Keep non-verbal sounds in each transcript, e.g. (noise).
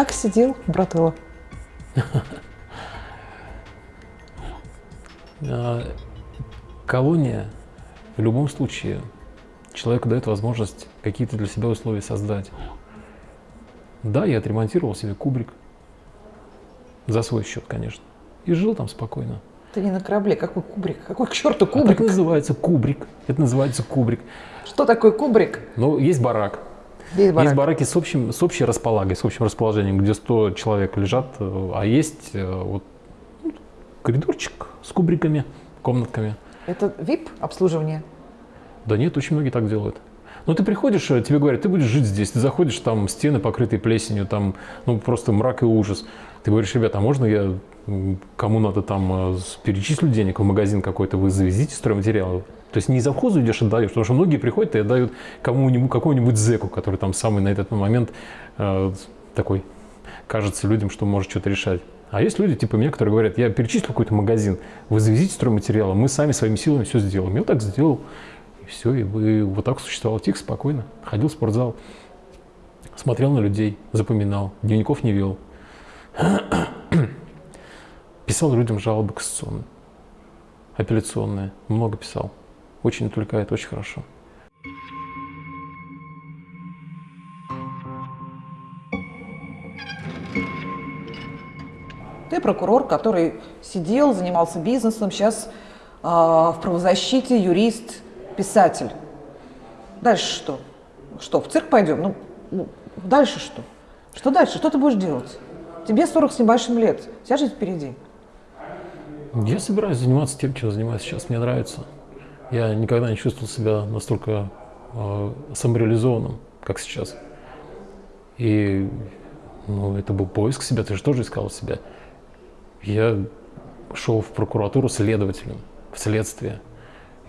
Как сидел Братыло? (laughs) А, колония в любом случае человеку дает возможность какие-то для себя условия создать. Да, я отремонтировал себе кубрик. За свой счет, конечно. И жил там спокойно. Ты не на корабле, какой кубрик? Какой к черту А кубрик? так называется кубрик. Это называется кубрик. Что такое кубрик? Ну, есть барак. Есть барак. Есть бараки с, общим, с общей располагой, с общим расположением, где 100 человек лежат, э, а есть э, вот ну, коридорчик с кубриками, комнатками. Это VIP обслуживание? Да нет, очень многие так делают. Ну, ты приходишь, э, тебе говорят, ты будешь жить здесь, ты заходишь, там стены покрытые плесенью, там, ну, просто мрак и ужас. Ты говоришь, ребята, а можно я, кому надо там, э, перечислю денег в магазин какой-то, вы завезите стройматериалы? То есть не завхозу идешь отдаешь, потому что многие приходят и отдают кому-нибудь, какому-нибудь зэку, который там самый на этот момент э, такой, кажется людям, что может что-то решать. А есть люди типа меня, которые говорят, я перечислю какой-то магазин, вы завезите стройматериалы, мы сами своими силами все сделаем. Я вот так сделал. Все, и вы- вот так существовал тихо, спокойно. Ходил в спортзал, смотрел на людей, запоминал, дневников не вел. (coughs) Писал людям жалобы кассационные, апелляционные, много писал. Очень отвлекает, очень хорошо. Ты прокурор, который сидел, занимался бизнесом, сейчас в правозащите, юрист, писатель. Дальше что? Что, в цирк пойдем? Ну, ну, дальше что? Что дальше? Что ты будешь делать? Тебе 40 с небольшим лет, вся жизнь впереди. Я собираюсь заниматься тем, чем занимаюсь сейчас. Мне нравится. Я никогда не чувствовал себя настолько э, самореализованным, как сейчас. И ну, это был поиск себя. Ты же тоже искал себя. Я шел в прокуратуру следователем, в следствие.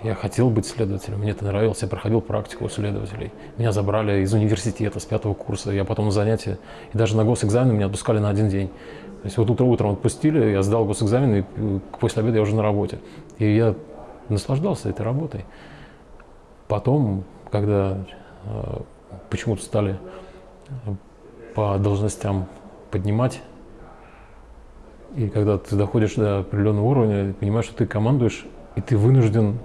Я хотел быть следователем, мне это нравилось. Я проходил практику у следователей. Меня забрали из университета с пятого курса. Я потом на занятия, и даже на госэкзамен меня отпускали на один день. То есть вот утро утром отпустили, я сдал госэкзамен, и э, после обеда я уже на работе. И я наслаждался этой работой. Потом, когда э, почему-то стали э, по должностям поднимать, и когда ты доходишь до определенного уровня, понимаешь, что ты командуешь, и ты вынужден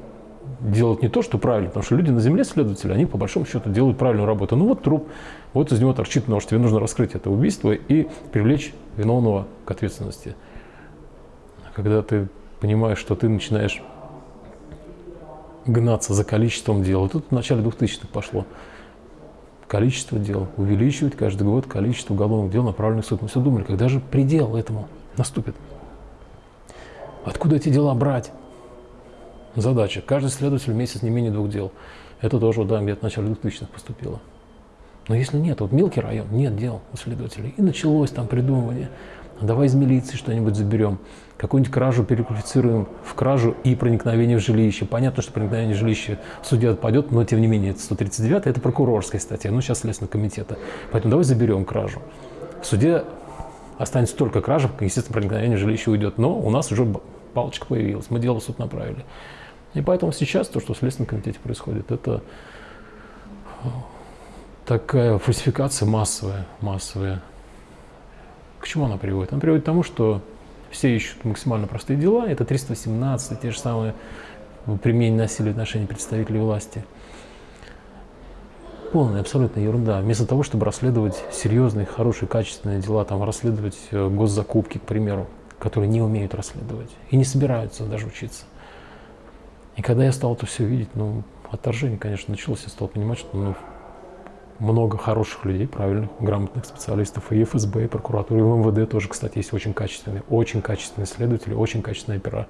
делать не то, что правильно, потому что люди на земле, следователи, они по большому счету делают правильную работу. Ну вот труп, вот из него торчит нож, тебе нужно раскрыть это убийство и привлечь виновного к ответственности. Когда ты понимаешь, что ты начинаешь гнаться за количеством дел, тут в начале 2000-х пошло, количество дел, увеличивать каждый год количество уголовных дел, направленных в суд. Мы все думали, когда же предел этому наступит? Откуда эти дела брать? Задача. Каждый следователь в месяц не менее двух дел. Это тоже, да, где-то в начале 2000-х поступило. Но если нет, вот мелкий район, нет дел у следователей. И началось там придумывание. Давай из милиции что-нибудь заберем. Какую-нибудь кражу переквалифицируем в кражу и проникновение в жилище. Понятно, что проникновение в жилище в суде отпадет, но тем не менее это 139 это прокурорская статья, ну сейчас Следственного комитета. Поэтому давай заберем кражу. В суде останется только кража, естественно, проникновение в жилище уйдет. Но у нас уже палочка появилась, мы дело в суд направили. И поэтому сейчас то, что в Следственном комитете происходит, это такая фальсификация массовая, массовая. К чему она приводит? Она приводит к тому, что все ищут максимально простые дела. Это 318, те же самые применение насилия в отношении представителей власти. Полная абсолютно ерунда. Вместо того, чтобы расследовать серьезные, хорошие, качественные дела, там, расследовать э, госзакупки, к примеру, которые не умеют расследовать и не собираются даже учиться. И когда я стал это все видеть, ну, отторжение, конечно, началось, я стал понимать, что ну, много хороших людей, правильных, грамотных специалистов, и ФСБ, и прокуратура, и в МВД тоже, кстати, есть очень качественные, очень качественные следователи, очень качественные опера.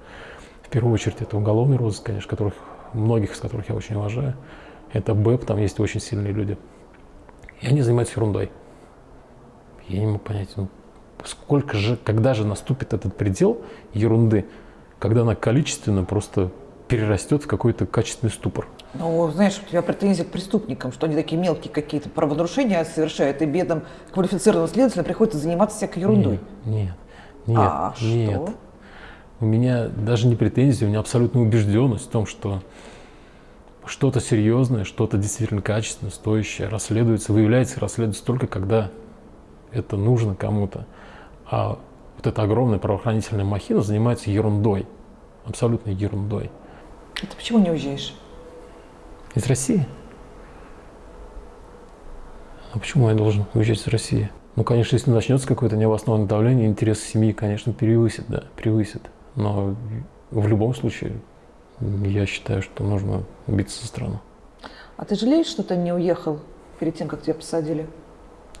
В первую очередь это уголовный розыск, конечно, которых, многих из которых я очень уважаю. Это БЭП, там есть очень сильные люди. И они занимаются ерундой. Я не мог понять, ну, сколько же, когда же наступит этот предел ерунды, когда она количественно просто перерастет в какой-то качественный ступор. Ну, знаешь, у тебя претензии к преступникам, что они такие мелкие какие-то правонарушения совершают, и бедным квалифицированным следователям приходится заниматься всякой ерундой. Нет, нет, а нет. что? У меня даже не претензия, у меня абсолютная убежденность в том, что что-то серьезное, что-то действительно качественное, стоящее расследуется, выявляется расследуется только когда это нужно кому-то. А вот эта огромная правоохранительная махина занимается ерундой, абсолютной ерундой. А ты почему не уезжаешь? Из России? А почему я должен уезжать из России? Ну, конечно, если начнется какое-то необоснованное давление, интересы семьи, конечно, превысит, да, превысит. Но в любом случае, я считаю, что нужно биться за страну. А ты жалеешь, что ты не уехал перед тем, как тебя посадили?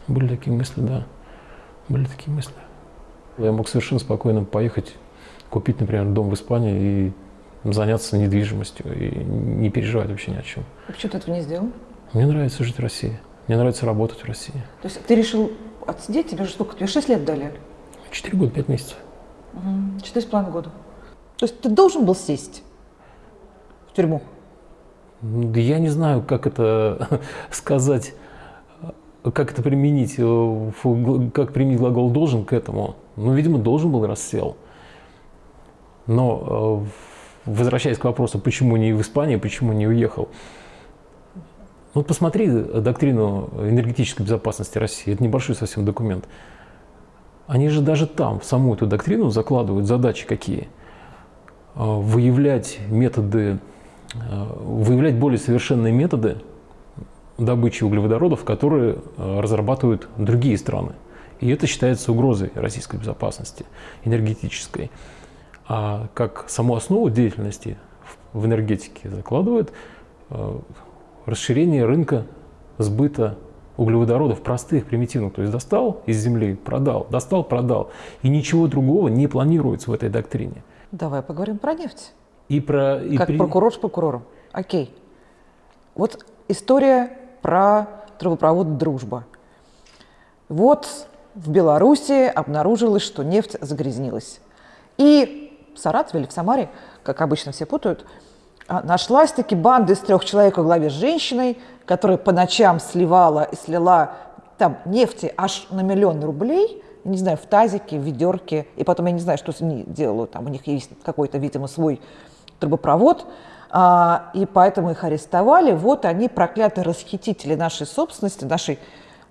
Были такие мысли, да. Были такие мысли. Я мог совершенно спокойно поехать, купить, например, дом в Испании и заняться недвижимостью и не переживать вообще ни о чем. А почему ты этого не сделал? Мне нравится жить в России. Мне нравится работать в России. То есть ты решил отсидеть? Тебе же сколько? Тебе 6 лет дали? Четыре года, пять месяцев. Четыре с половиной года. То есть ты должен был сесть в тюрьму? Да я не знаю, как это (laughs) сказать, как это применить, э, как применить глагол «должен» к этому. Ну, видимо, должен был рассел. Но, э, возвращаясь к вопросу, почему не в Испании, почему не уехал. Вот посмотри доктрину энергетической безопасности России. Это небольшой совсем документ. Они же даже там, в саму эту доктрину закладывают задачи какие. Э, выявлять методы, э, выявлять более совершенные методы добычи углеводородов, которые разрабатывают другие страны. И это считается угрозой российской безопасности энергетической. А как саму основу деятельности в энергетике закладывает э, расширение рынка сбыта углеводородов простых, примитивных. То есть достал из земли, продал, достал, продал. И ничего другого не планируется в этой доктрине. Давай поговорим про нефть. И про, и как при... прокурор с прокурором. Окей. Вот история про трубопровод «Дружба». Вот в Беларуси обнаружилось, что нефть загрязнилась. И в Саратове или в Самаре, как обычно все путают, а, нашлась таки банда из трех человек во главе с женщиной, которая по ночам сливала и слила там нефти аж на миллион рублей, не знаю, в тазике, в ведерке, и потом я не знаю, что ними делают, там у них есть какой-то, видимо, свой трубопровод, а, и поэтому их арестовали. Вот они, проклятые расхитители нашей собственности, нашей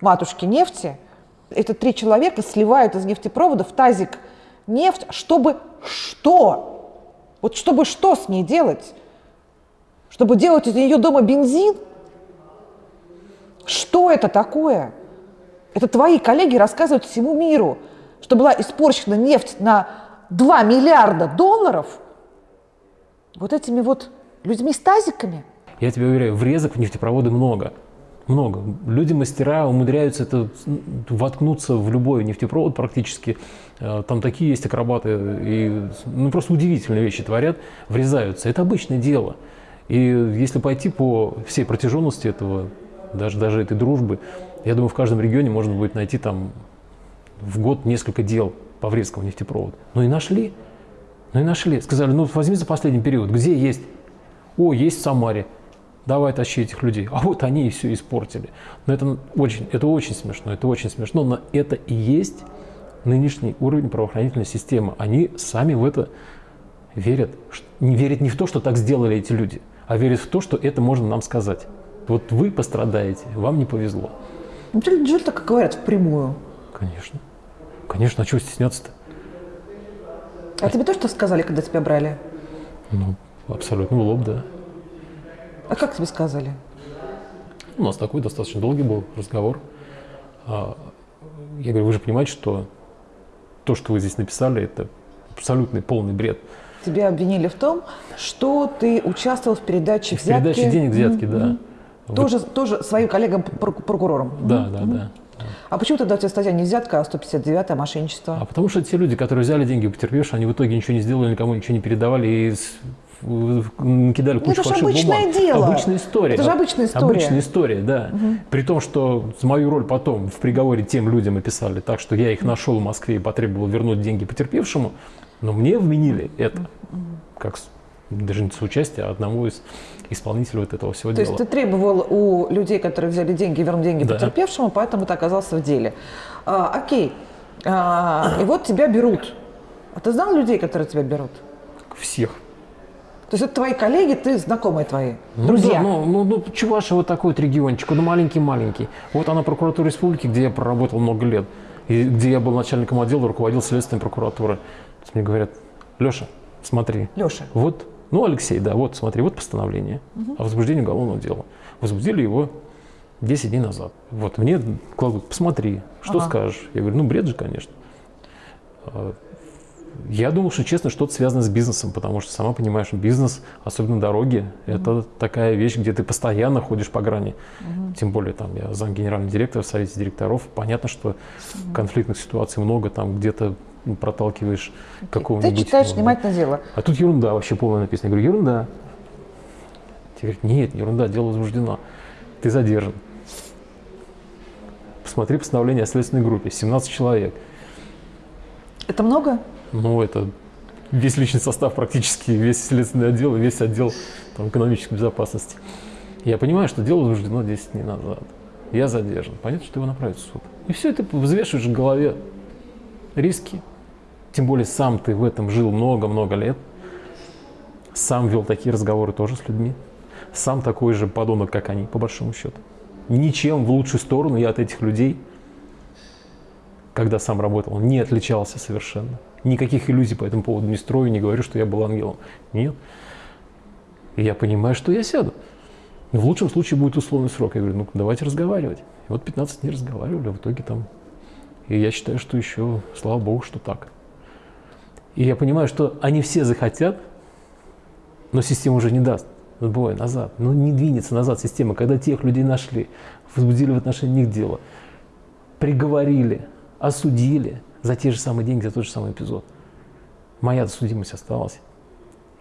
матушки нефти – это три человека сливают из нефтепровода в тазик нефть, чтобы что? Вот чтобы что с ней делать? Чтобы делать из нее дома бензин? Что это такое? Это твои коллеги рассказывают всему миру, что была испорчена нефть на 2 миллиарда долларов вот этими вот людьми с тазиками. Я тебе уверяю, врезок в нефтепроводы много много. Люди-мастера умудряются это воткнуться в любой нефтепровод практически. Э, там такие есть акробаты, и ну, просто удивительные вещи творят, врезаются. Это обычное дело. И если пойти по всей протяженности этого, даже, даже этой дружбы, я думаю, в каждом регионе можно будет найти там в год несколько дел по врезкам нефтепровода. Ну и нашли. Ну и нашли. Сказали, ну возьми за последний период, где есть? О, есть в Самаре давай тащи этих людей. А вот они и все испортили. Но это очень, это очень смешно, это очень смешно, но это и есть нынешний уровень правоохранительной системы. Они сами в это верят. Не верят не в то, что так сделали эти люди, а верят в то, что это можно нам сказать. Вот вы пострадаете, вам не повезло. Неужели так говорят впрямую? Конечно. Конечно, а чего стесняться-то? А тебе тоже что сказали, когда тебя брали? Ну, абсолютно в лоб, да. А как тебе сказали? У нас такой достаточно долгий был разговор. А, я говорю, вы же понимаете, что то, что вы здесь написали, это абсолютный полный бред. Тебя обвинили в том, что ты участвовал в передаче в взятки. В передаче денег взятки, mm-hmm. да. Тоже, вот. тоже своим коллегам-прокурорам? Да, mm-hmm. да, да. А почему тогда у тебя статья не взятка, а 159 мошенничество? А потому что те люди, которые взяли деньги потерпевшие, они в итоге ничего не сделали, никому ничего не передавали, и кидали кучу ну, это фальшивых бумаг. Дело. Обычная история. Это же обычная история. Обычная история, да. Угу. При том, что мою роль потом в приговоре тем людям описали так, что я их нашел в Москве и потребовал вернуть деньги потерпевшему, но мне вменили это как даже не соучастие, а одного из исполнителей вот этого всего То дела. То есть ты требовал у людей, которые взяли деньги, вернуть деньги да. потерпевшему, поэтому ты оказался в деле. А, окей. А, и вот тебя берут. А ты знал людей, которые тебя берут? Всех. То есть это твои коллеги, ты знакомые твои, ну, друзья. Да, ну, ну, ну, Чувашия вот такой вот региончик, ну маленький-маленький. Вот она прокуратура республики, где я проработал много лет. и где я был начальником отдела, руководил следственной прокуратурой. Мне говорят, Леша, смотри. Леша. Вот, ну, Алексей, да, вот, смотри, вот постановление угу. о возбуждении уголовного дела. Возбудили его 10 дней назад. Вот, мне кладут, посмотри, что ага. скажешь. Я говорю, ну, бред же, конечно. Я думал, что, честно, что-то связано с бизнесом, потому что, сама понимаешь, бизнес, особенно дороги, mm-hmm. это такая вещь, где ты постоянно ходишь по грани. Mm-hmm. Тем более, там, я зам генерального директора в совете директоров. Понятно, что mm-hmm. конфликтных ситуаций много, там где-то проталкиваешь okay. какого-нибудь... Ты читаешь внимательно дело. А тут ерунда вообще полная написана. Я говорю, ерунда. Тебе говорят, нет, ерунда, дело возбуждено. Ты задержан. Посмотри постановление о следственной группе, 17 человек. Это много? Ну, это весь личный состав практически, весь следственный отдел и весь отдел там, экономической безопасности. Я понимаю, что дело возбуждено 10 дней назад. Я задержан. Понятно, что его направят в суд. И все это взвешиваешь в голове. Риски. Тем более сам ты в этом жил много-много лет. Сам вел такие разговоры тоже с людьми. Сам такой же подонок, как они, по большому счету. Ничем в лучшую сторону я от этих людей, когда сам работал, не отличался совершенно. Никаких иллюзий по этому поводу не строю, не говорю, что я был ангелом. Нет. И я понимаю, что я сяду. Но в лучшем случае будет условный срок. Я говорю, ну давайте разговаривать. И вот 15 дней разговаривали, а в итоге там... И я считаю, что еще, слава богу, что так. И я понимаю, что они все захотят, но система уже не даст отбывай назад. Ну не двинется назад система, когда тех людей нашли, возбудили в отношении них дело, приговорили, осудили, за те же самые деньги, за тот же самый эпизод. Моя судимость осталась.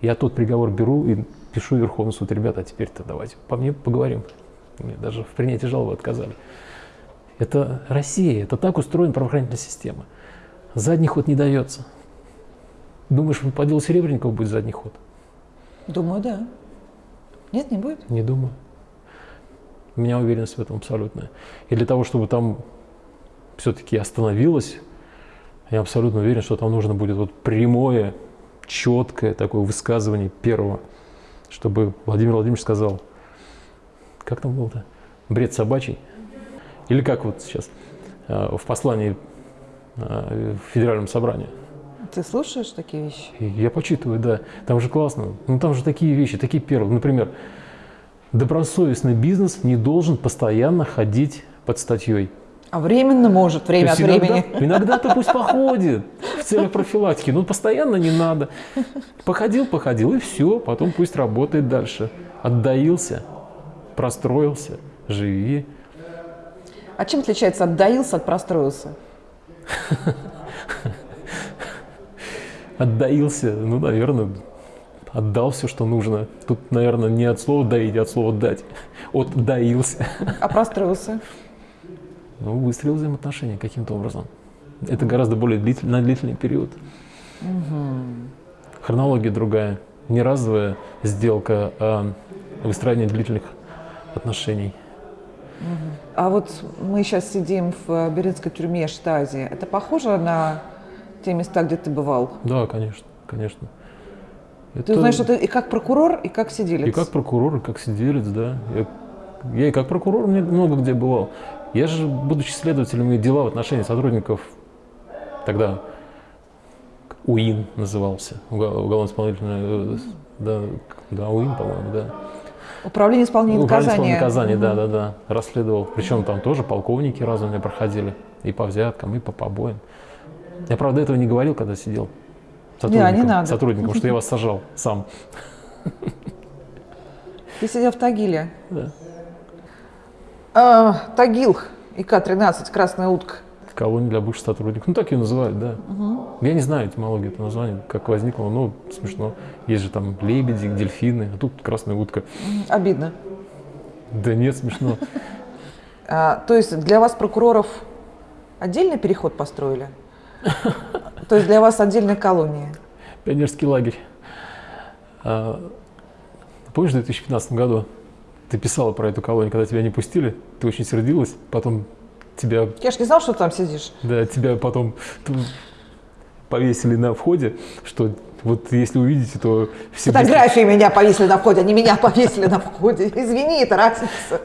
Я тот приговор беру и пишу Верховный суд, ребята, а теперь-то давайте по мне поговорим. Мне даже в принятии жалобы отказали. Это Россия, это так устроена правоохранительная система. Задний ход не дается. Думаешь, по делу Серебренникова будет задний ход? Думаю, да. Нет, не будет? Не думаю. У меня уверенность в этом абсолютная. И для того, чтобы там все-таки остановилось я абсолютно уверен, что там нужно будет вот прямое, четкое такое высказывание первого, чтобы Владимир Владимирович сказал, как там было-то, бред собачий? Или как вот сейчас э, в послании э, в Федеральном собрании. Ты слушаешь такие вещи? Я почитываю, да. Там же классно. Ну там же такие вещи, такие первые. Например, добросовестный бизнес не должен постоянно ходить под статьей. А временно может, время от времени. Иногда-то пусть походит в целях профилактики, но постоянно не надо. Походил, походил, и все, потом пусть работает дальше. Отдаился, простроился, живи. А чем отличается отдаился от простроился? Отдаился, ну, наверное, отдал все, что нужно. Тут, наверное, не от слова доить, а от слова дать. Отдаился. А простроился? Ну, выстроил взаимоотношения каким-то образом. Это гораздо более длительный, на длительный период. Угу. Хронология другая. Не разовая сделка, а выстраивание длительных отношений. А вот мы сейчас сидим в Беринской тюрьме Штази. Это похоже на те места, где ты бывал? Да, конечно, конечно. Это... Ты знаешь, что ты и как прокурор, и как сиделец? И как прокурор, и как сиделец, да. Я, я и как прокурор много где бывал. Я же, будучи следователем, и дела в отношении сотрудников тогда УИН назывался, уголовно-исполнительное, да, да, УИН, по-моему, да. Управление исполнения наказания. наказания, да, да, да, расследовал. Причем там тоже полковники разные проходили, и по взяткам, и по побоям. Я, правда, этого не говорил, когда сидел сотрудником, не, не надо. сотрудником что я вас сажал сам. Ты сидел в Тагиле? Да. А, Тагил, ИК-13, красная утка. Колония для бывших сотрудников. Ну, так ее называют, да. Угу. Я не знаю этимологию этого названия, как возникло, но смешно. Есть же там лебеди, дельфины, а тут красная утка. Обидно. Да нет, смешно. (laughs) А, то есть для вас, прокуроров, отдельный переход построили? (laughs) То есть для вас отдельная колония? Пионерский лагерь. А, помнишь, в 2015 году ты писала про эту колонию, когда тебя не пустили, ты очень сердилась, потом тебя... Я ж не знал, что ты там сидишь. Да, тебя потом повесили на входе, что вот если увидите, то... Все Фотографии быстро... меня повесили на входе, они меня повесили на входе. Извини, это разница.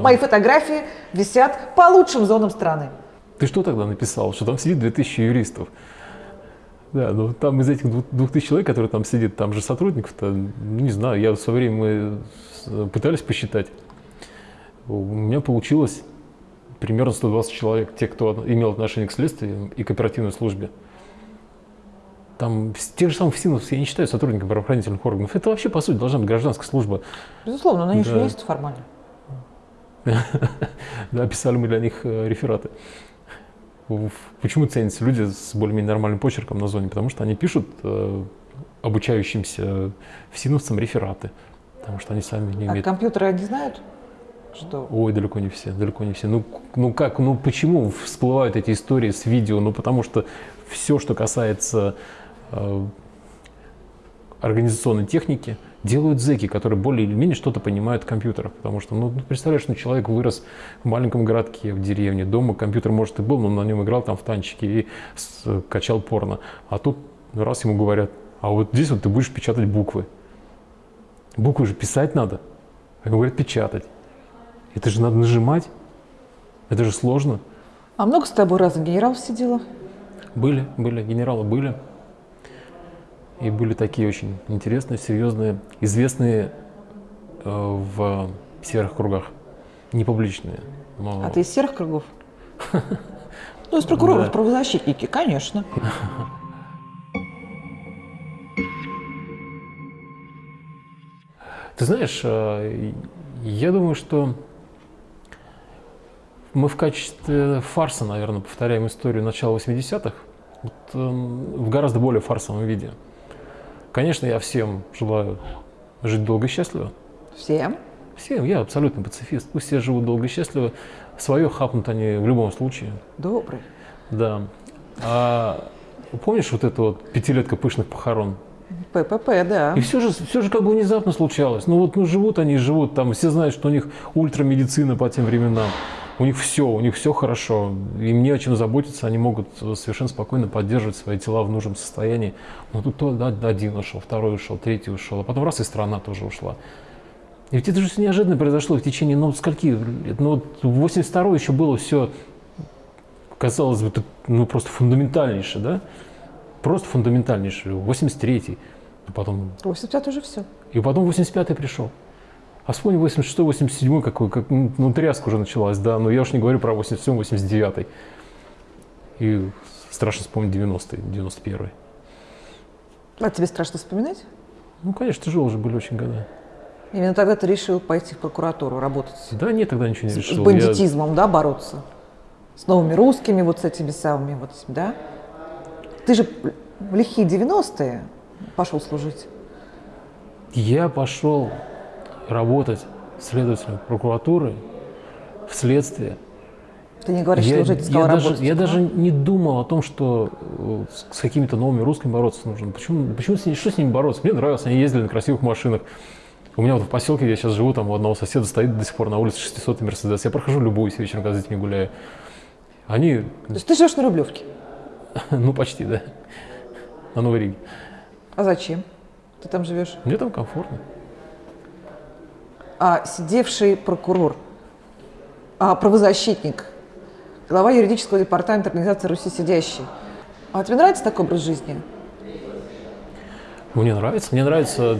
Мои фотографии висят по лучшим зонам страны. Ты что тогда написал? Что там сидит 2000 юристов? Да, ну там из этих двух тысяч человек, которые там сидят, там же сотрудников-то, ну, не знаю, я в свое время пытались посчитать. У меня получилось примерно 120 человек, те, кто имел отношение к следствию и к оперативной службе. Там тех же самых ФСИНов я не считаю сотрудниками правоохранительных органов. Это вообще, по сути, должна быть гражданская служба. Безусловно, но они да. же юристы формально. (laughs) Да, писали мы для них э, рефераты. Почему ценятся люди с более-менее нормальным почерком на зоне? Потому что они пишут э, обучающимся ФСИНовцам рефераты. Потому что они сами не умеют. А компьютеры они знают? Что? Ой, далеко не все, далеко не все. Ну, ну как, ну почему всплывают эти истории с видео? Ну потому что все, что касается э, организационной техники, делают зэки, которые более или менее что-то понимают в компьютерах. Потому что, ну, представляешь, ну, человек вырос в маленьком городке, в деревне, дома компьютер, может, и был, но на нем играл там в танчики и с, качал порно. А тут раз ему говорят, а вот здесь вот ты будешь печатать буквы. Буквы же писать надо. А говорят, печатать. Это же надо нажимать. Это же сложно. А много с тобой разных генералов сидело? Были, были, генералы были. И были такие очень интересные, серьезные, известные э, в серых кругах, не публичные. Но... А ты из серых кругов? (laughs) Ну, из прокуроров, правозащитники, конечно. (laughs) Ты знаешь, э, я думаю, что мы в качестве фарса, наверное, повторяем историю начала 80-х вот, э, в гораздо более фарсовом виде. Конечно, я всем желаю жить долго и счастливо. Всем? Всем. Я абсолютно пацифист. Пусть все живут долго и счастливо. Свое хапнут они в любом случае. Добрый. Да. А помнишь вот эту вот пятилетка пышных похорон? ППП, да. И все же, все же как бы внезапно случалось. Ну вот ну, живут они, живут там, все знают, что у них ультрамедицина по тем временам у них все, у них все хорошо, им не о чем заботиться, они могут совершенно спокойно поддерживать свои тела в нужном состоянии. Но тут то, да, один ушел, второй ушел, третий ушел, а потом раз и страна тоже ушла. И ведь это же все неожиданно произошло в течение, ну, скольки? Ну, вот 82 еще было все, казалось бы, ну, просто фундаментальнейшее, да? Просто фундаментальнейшее. 83-й, а потом... 85 уже все. И потом 85-й пришел. А вспомни 86 87 какой, как, ну, тряска уже началась, да, но я уж не говорю про 87 89 И страшно вспомнить 90-й, 91-й. А тебе страшно вспоминать? Ну, конечно, тяжелые уже были очень годы. Именно тогда ты решил пойти в прокуратуру работать? Да нет, тогда ничего не решил. С бандитизмом, я... да, бороться? С новыми русскими, вот с этими самыми, вот, да? Ты же в лихие 90-е пошел служить. Я пошел работать следователем прокуратуры в следствии. Ты не говоришь, я, что ты я, даже, я даже не думал о том, что э, с какими-то новыми русскими бороться нужно. Почему, почему с ними, что с ними бороться? Мне нравилось, они ездили на красивых машинах. У меня вот в поселке, где я сейчас живу, там у одного соседа стоит до сих пор на улице 600 Мерседес. Я прохожу любую вечером, когда с детьми гуляю. Они... То есть ты живешь на Рублевке? (laughs) ну, почти, да. На Новой Риге. А зачем? Ты там живешь? Мне там комфортно а, сидевший прокурор, а, правозащитник, глава юридического департамента организации «Руси сидящий». А тебе нравится такой образ жизни? Мне нравится. Мне нравится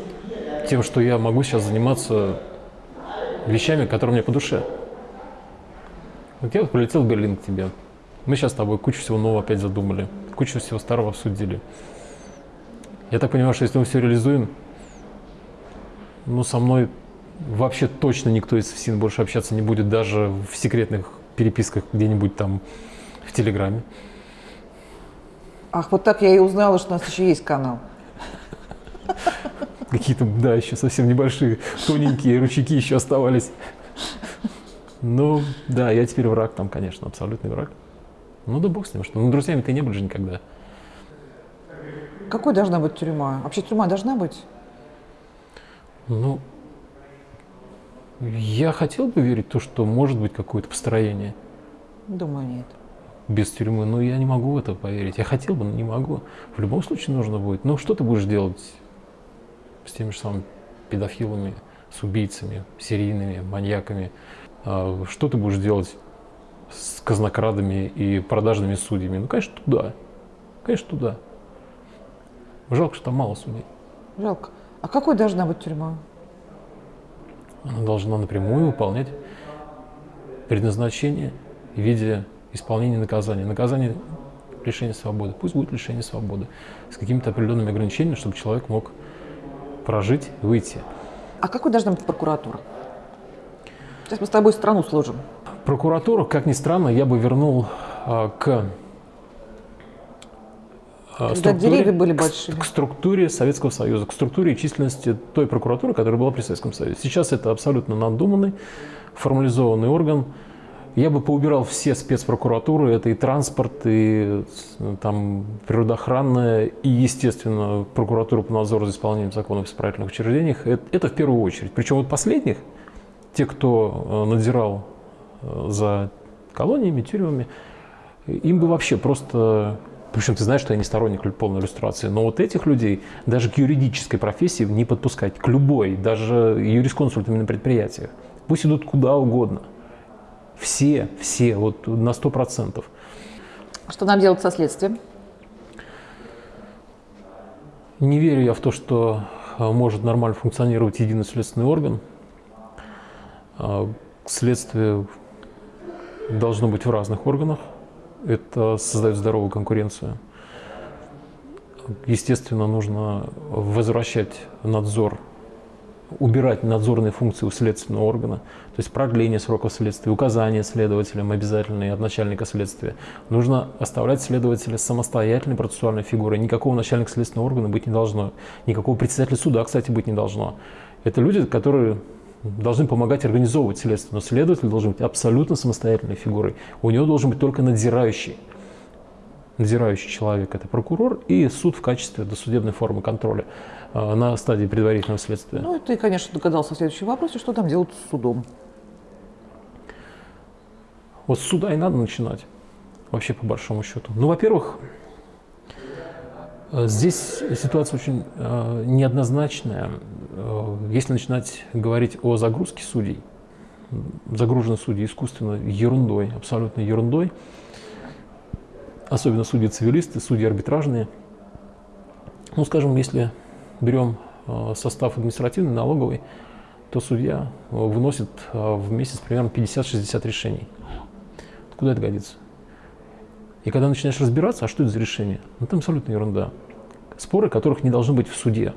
тем, что я могу сейчас заниматься вещами, которые мне по душе. Вот я вот полетел в Берлин к тебе. Мы сейчас с тобой кучу всего нового опять задумали, кучу всего старого обсудили. Я так понимаю, что если мы все реализуем, ну, со мной вообще точно никто из ФСИН больше общаться не будет, даже в секретных переписках где-нибудь там в Телеграме. Ах, вот так я и узнала, что у нас еще есть канал. Какие-то, да, еще совсем небольшие, тоненькие ручейки еще оставались. Ну, да, я теперь враг там, конечно, абсолютный враг. Ну да бог с ним, что ну, друзьями ты не были же никогда. Какой должна быть тюрьма? Вообще тюрьма должна быть? Ну, я хотел бы верить в то, что может быть какое-то построение. Думаю, нет. Без тюрьмы. Но я не могу в это поверить. Я хотел бы, но не могу. В любом случае нужно будет. Ну, что ты будешь делать с теми же самыми педофилами, с убийцами, серийными, маньяками? А, что ты будешь делать с казнокрадами и продажными судьями? Ну, конечно, туда. Конечно, туда. Жалко, что там мало судей. Жалко. А какой должна быть тюрьма? Она должна напрямую выполнять предназначение в виде исполнения наказания. Наказание лишения свободы. Пусть будет лишение свободы. С какими-то определенными ограничениями, чтобы человек мог прожить выйти. А какой должна быть прокуратура? Сейчас мы с тобой страну сложим. Прокуратуру, как ни странно, я бы вернул а, к а, деревья были большими. К, к структуре Советского Союза, к структуре и численности той прокуратуры, которая была при Советском Союзе. Сейчас это абсолютно надуманный, формализованный орган. Я бы поубирал все спецпрокуратуры, это и транспорт, и там природоохранная, и, естественно, прокуратура по надзору за исполнением законов в исправительных учреждениях. Это, это в первую очередь. Причем вот последних, те, кто э, надзирал э, за колониями, тюрьмами, им бы вообще просто причем ты знаешь, что я не сторонник полной иллюстрации, но вот этих людей даже к юридической профессии не подпускать, к любой, даже юрисконсультами на предприятиях. Пусть идут куда угодно. Все, все, вот на сто процентов. Что нам делать со следствием? Не верю я в то, что а, может нормально функционировать единый следственный орган. А, следствие должно быть в разных органах. Это создает здоровую конкуренцию. Естественно, нужно возвращать надзор убирать надзорные функции у следственного органа, то есть продление срока следствия, указания следователям обязательные от начальника следствия. Нужно оставлять следователя самостоятельной процессуальной фигурой. Никакого начальника следственного органа быть не должно. Никакого председателя суда, кстати, быть не должно. Это люди, которые должны помогать организовывать следствие, но следователь должен быть абсолютно самостоятельной фигурой. У него должен быть только надзирающий надзирающий человек – это прокурор, и суд в качестве досудебной формы контроля э, на стадии предварительного следствия. Ну, ты, конечно, догадался в следующем вопросе, что там делать с судом. Вот с суда и надо начинать, вообще по большому счету. Ну, во-первых, здесь ситуация очень э, неоднозначная. Э, если начинать говорить о загрузке судей, загружены судьи искусственно ерундой, абсолютно ерундой, особенно судьи-цивилисты, судьи арбитражные. Ну, скажем, если берем э, состав административный, налоговый, то судья э, выносит э, в месяц примерно 50-60 решений. Куда это годится? И когда начинаешь разбираться, а что это за решение? Ну, там абсолютно ерунда. Споры, которых не должно быть в суде.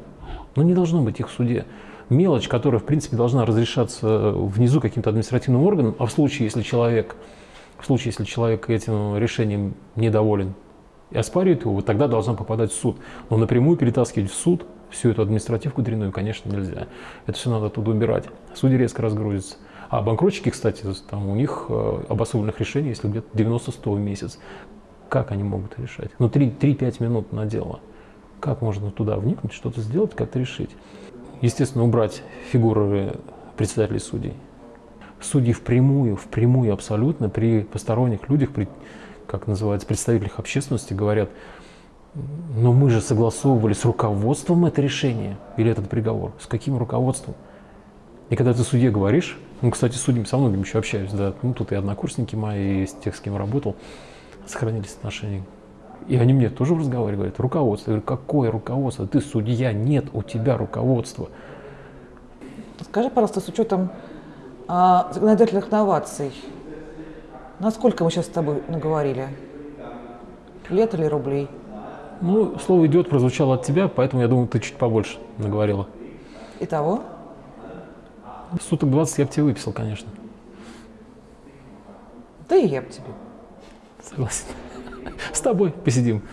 Ну, не должно быть их в суде. Мелочь, которая, в принципе, должна разрешаться внизу каким-то административным органом, а в случае, если человек в случае, если человек этим решением недоволен и оспаривает его, вот тогда должна попадать в суд. Но напрямую перетаскивать в суд всю эту административку дрянную, конечно, нельзя. Это все надо оттуда убирать. Судьи резко разгрузятся. А банкротчики, кстати, там у них э, обособленных решений, если где-то 90-100 в месяц. Как они могут решать? Ну, 3-5 минут на дело. Как можно туда вникнуть, что-то сделать, как-то решить? Естественно, убрать фигуры председателей судей судьи впрямую, впрямую абсолютно при посторонних людях, при, как называется, представителях общественности говорят, но мы же согласовывали с руководством это решение или этот приговор. С каким руководством? И когда ты судье говоришь, ну, кстати, с судьями со многими еще общаюсь, да, ну, тут и однокурсники мои, и с тех, с кем работал, сохранились отношения. И они мне тоже в разговоре говорят, руководство. Я говорю, какое руководство? Ты судья, нет у тебя руководства. Скажи, пожалуйста, с учетом а, законодательных новаций. Насколько мы сейчас с тобой наговорили? Лет или рублей? Ну, слово «идет» прозвучало от тебя, поэтому я думаю, ты чуть побольше наговорила. Итого? Суток 20 я бы тебе выписал, конечно. Да и я бы тебе. Согласен. С тобой посидим.